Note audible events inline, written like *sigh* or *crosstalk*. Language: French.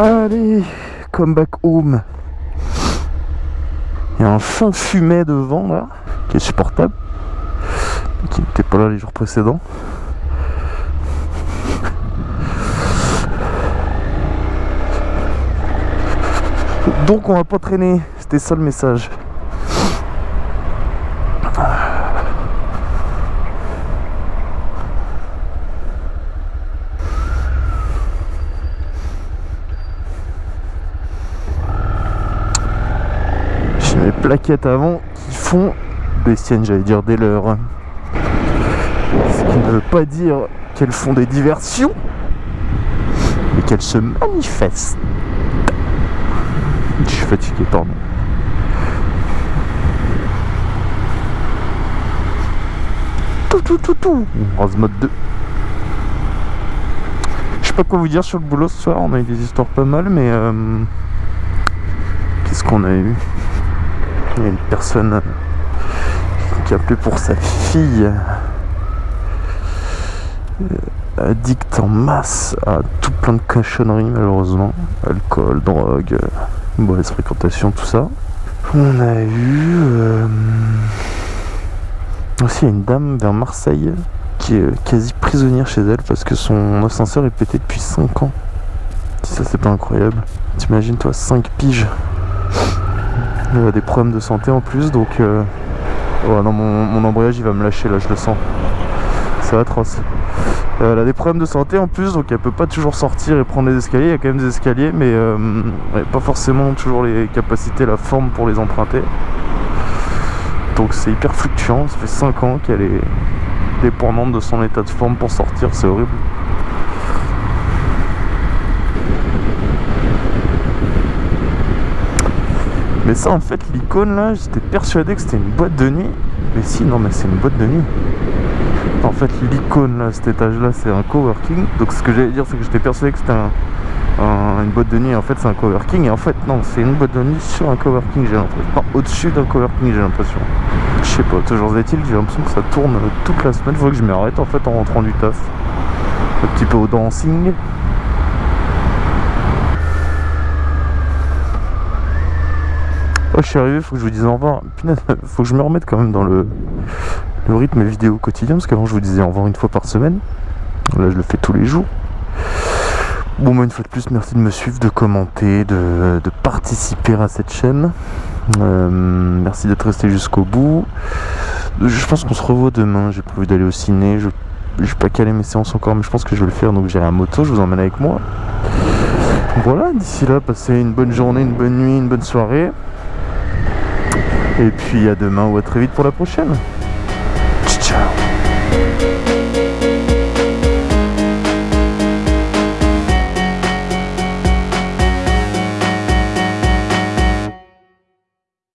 Allez, come back home. Il y a un fin fumet devant là, qui est supportable, qui n'était pas là les jours précédents. Donc on va pas traîner, c'était ça le message. J'ai mes plaquettes avant qui font des siennes, j'allais dire des leurs. Ce qui ne veut pas dire qu'elles font des diversions, mais qu'elles se manifestent. Je suis fatigué, pardon. Tout, tout, tout, tout. On rase mode 2. Je sais pas quoi vous dire sur le boulot ce soir. On a eu des histoires pas mal, mais. euh, Qu'est-ce qu'on a eu? Il y a une personne qui a appelé pour sa fille. Addict en masse à tout plein de cochonneries, malheureusement. Alcool, drogue, mauvaise fréquentation, tout ça. On a eu. euh, Aussi, une dame vers Marseille qui est quasi prisonnière chez elle parce que son ascenseur est pété depuis 5 ans. Si ça, c'est pas incroyable. T'imagines, toi, 5 piges. Elle a des problèmes de santé en plus, donc. euh, Oh non, mon, embrayage il va me lâcher là, je le sens. C'est atroce. Euh, elle a des problèmes de santé en plus, donc elle peut pas toujours sortir et prendre les escaliers. Il y a quand même des escaliers, mais euh, pas forcément toujours les capacités, la forme pour les emprunter. Donc c'est hyper fluctuant. Ça fait 5 ans qu'elle est dépendante de son état de forme pour sortir, c'est horrible. Mais ça en fait l'icône là, j'étais persuadé que c'était une boîte de nuit. Mais si non mais c'est une boîte de nuit. En fait l'icône là, cet étage là c'est un coworking. Donc ce que j'allais dire c'est que j'étais persuadé que c'était un, un- une boîte de nuit. En fait c'est un coworking. Et en fait non c'est une boîte de nuit sur un coworking j'ai l'impression. Enfin, au-dessus d'un coworking j'ai l'impression. Je sais pas, toujours est-il j'ai l'impression que ça tourne toute la semaine. Faut que je m'arrête en fait en rentrant du taf. Un petit peu au dancing. Je suis arrivé, faut que je vous dise au revoir. *laughs* Faut que je me remette quand même dans le, rythme vidéo quotidien, parce qu'avant je vous disais au revoir une fois par semaine. Là, je le fais tous les jours. Bon, moi, une fois de plus, merci de me suivre, de commenter, de, participer à cette chaîne. Euh, merci d'être resté jusqu'au bout. Je pense qu'on se revoit demain. J'ai prévu d'aller au ciné. Je suis pas calé mes séances encore, mais je pense que je vais le faire. Donc, j'irai à moto, je vous emmène avec moi. Voilà, d'ici là, passez une bonne journée, une bonne nuit, une bonne soirée. Et puis à demain ou à très vite pour la prochaine.